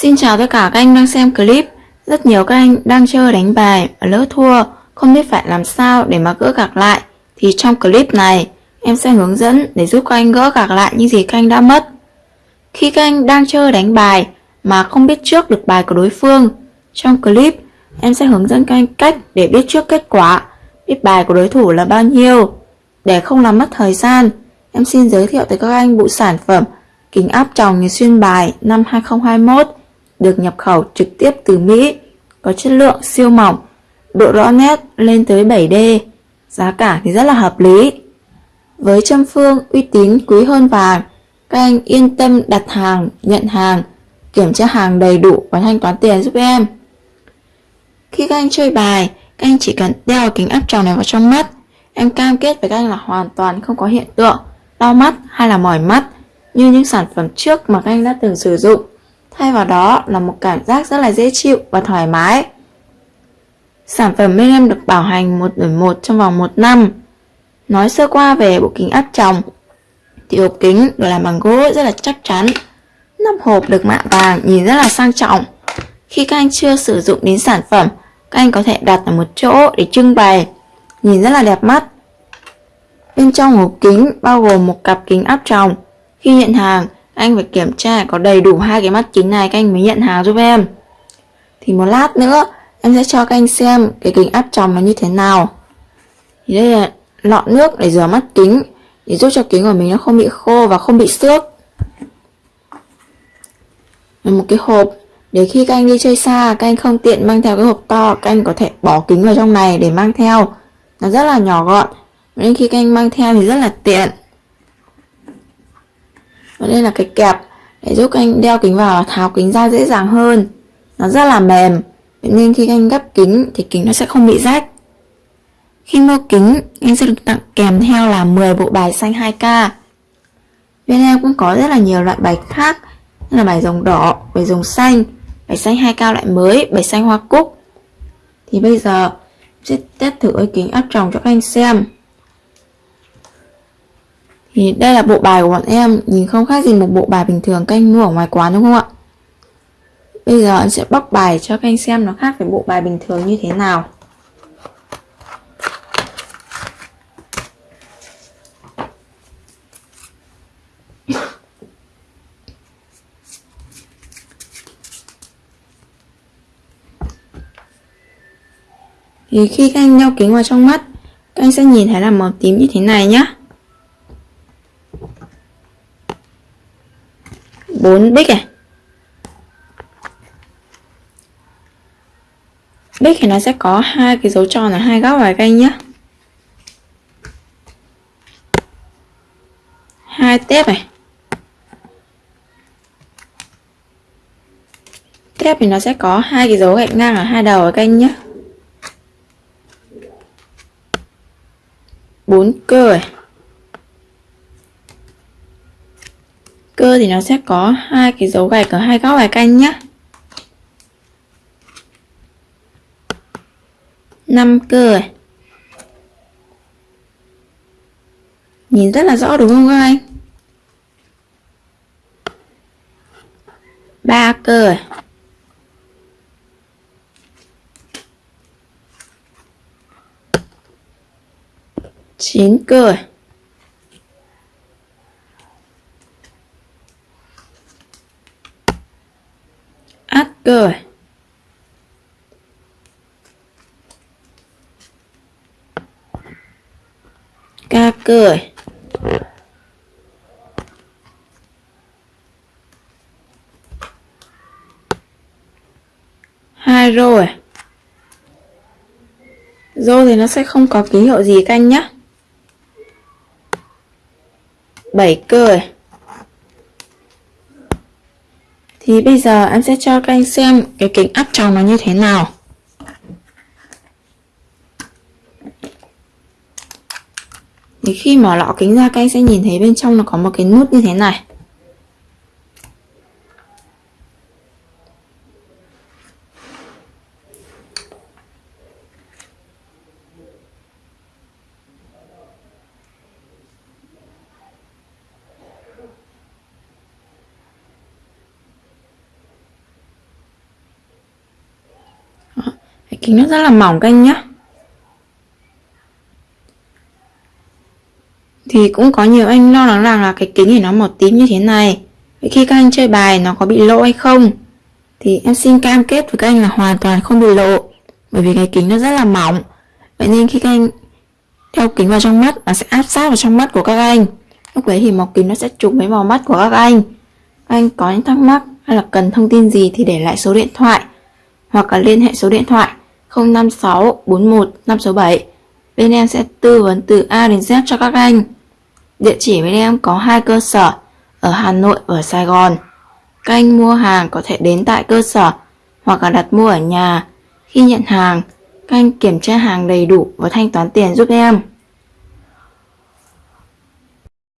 Xin chào tất cả các anh đang xem clip. Rất nhiều các anh đang chơi đánh bài và lỡ thua, không biết phải làm sao để mà gỡ gạc lại. Thì trong clip này, em sẽ hướng dẫn để giúp các anh gỡ gạc lại những gì các anh đã mất. Khi các anh đang chơi đánh bài mà không biết trước được bài của đối phương, trong clip em sẽ hướng dẫn các anh cách để biết trước kết quả, biết bài của đối thủ là bao nhiêu. Để không làm mất thời gian, em xin giới thiệu tới các anh bộ sản phẩm kính áp tròng nhìn xuyên bài năm 2021 được nhập khẩu trực tiếp từ Mỹ, có chất lượng siêu mỏng, độ rõ nét lên tới 7D, giá cả thì rất là hợp lý. Với châm phương uy tín quý hơn vàng, các anh yên tâm đặt hàng, nhận hàng, kiểm tra hàng đầy đủ và thanh toán tiền giúp em. Khi các anh chơi bài, các anh chỉ cần đeo kính áp tròng này vào trong mắt. Em cam kết với các anh là hoàn toàn không có hiện tượng đau mắt hay là mỏi mắt như những sản phẩm trước mà các anh đã từng sử dụng. Thay vào đó là một cảm giác rất là dễ chịu và thoải mái. Sản phẩm bên em được bảo hành một đổi một trong vòng 1 năm. Nói sơ qua về bộ kính áp tròng thì hộp kính được làm bằng gỗ rất là chắc chắn. Nắp hộp được mạ vàng nhìn rất là sang trọng. Khi các anh chưa sử dụng đến sản phẩm, các anh có thể đặt ở một chỗ để trưng bày, nhìn rất là đẹp mắt. Bên trong hộp kính bao gồm một cặp kính áp tròng. Khi nhận hàng, anh phải kiểm tra có đầy đủ hai cái mắt kính này các anh mới nhận hàng giúp em. Thì một lát nữa, em sẽ cho các anh xem cái kính áp tròng nó như thế nào. Thì đây là lọ nước để rửa mắt kính, để giúp cho kính của mình nó không bị khô và không bị xước. Và một cái hộp để khi các anh đi chơi xa, các anh không tiện mang theo cái hộp to, các anh có thể bỏ kính vào trong này để mang theo. Nó rất là nhỏ gọn, nên khi các anh mang theo thì rất là tiện. Và đây là cái kẹp để giúp anh đeo kính vào tháo kính ra dễ dàng hơn. Nó rất là mềm, nên khi anh gấp kính thì kính nó sẽ không bị rách. Khi mua kính, anh sẽ được tặng kèm theo là 10 bộ bài xanh 2K. Bên em cũng có rất là nhiều loại bài khác, như là bài rồng đỏ, bài rồng xanh, bài xanh 2K loại mới, bài xanh hoa cúc. Thì bây giờ sẽ test thử cái kính áp tròng cho các anh xem. Thì đây là bộ bài của bọn em, nhìn không khác gì một bộ bài bình thường các anh mua ở ngoài quán đúng không ạ? Bây giờ anh sẽ bóc bài cho các anh xem nó khác với bộ bài bình thường như thế nào. Thì khi các anh đeo kính vào trong mắt, các anh sẽ nhìn thấy là màu tím như thế này nhá. 4 bích này bích thì nó sẽ có hai cái dấu tròn ở hai góc vài canh nhé hai tép này. Tép thì nó sẽ có hai cái dấu gạch ngang ở hai đầu ở canh nhé bốn cơ này. Cơ thì nó sẽ có hai cái dấu gạch ở hai góc bài canh nhé năm cơ này. nhìn rất là rõ đúng không các anh ba cơ này. chín cơ này. Rồi. Ca cười. Hai rồi. Rô thì nó sẽ không có ký hiệu gì canh nhá. Bảy cười. Thì bây giờ em sẽ cho các anh xem cái kính áp tròng nó như thế nào. Thì khi mở lọ kính ra, các anh sẽ nhìn thấy bên trong nó có một cái nút như thế này. Cái kính nó rất là mỏng các anh nhé. Thì cũng có nhiều anh lo lắng rằng là cái kính thì nó màu tím như thế này. Vậy khi các anh chơi bài nó có bị lộ hay không? Thì em xin cam kết với các anh là hoàn toàn không bị lộ. Bởi vì cái kính nó rất là mỏng. Vậy nên khi các anh đeo kính vào trong mắt, nó sẽ áp sát vào trong mắt của các anh. Lúc đấy thì màu kính nó sẽ trùng với màu mắt của các anh. Các anh có những thắc mắc hay là cần thông tin gì thì để lại số điện thoại, hoặc là liên hệ số điện thoại 056 41 567. Bên em sẽ tư vấn từ A đến Z cho các anh. Địa chỉ bên em có hai cơ sở ở Hà Nội và Sài Gòn. Các anh mua hàng có thể đến tại cơ sở hoặc là đặt mua ở nhà. Khi nhận hàng, các anh kiểm tra hàng đầy đủ và thanh toán tiền giúp em.